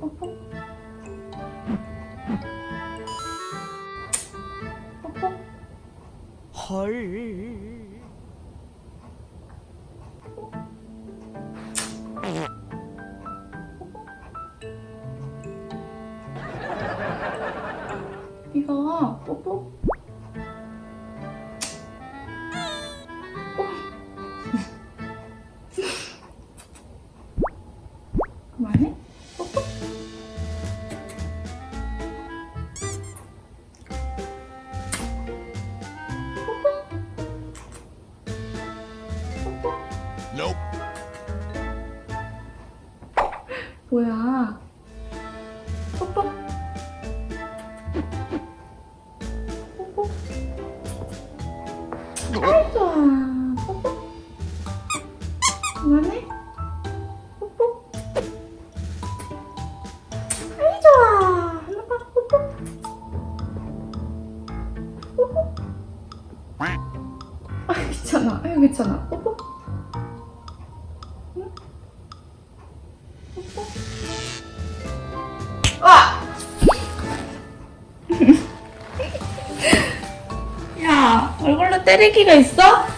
뽀뽀 헐. 이거 뽀뽀? 뭐야? 뽀뽀? 뽀뽀? 아이 좋아 뽀뽀? 그만해. 뽀뽀? 아이 좋아. 하나 봐 뽀뽀. 뽀뽀? 아 괜찮아. 아유 괜찮아 아! 야, 얼굴로 때리기가 있어?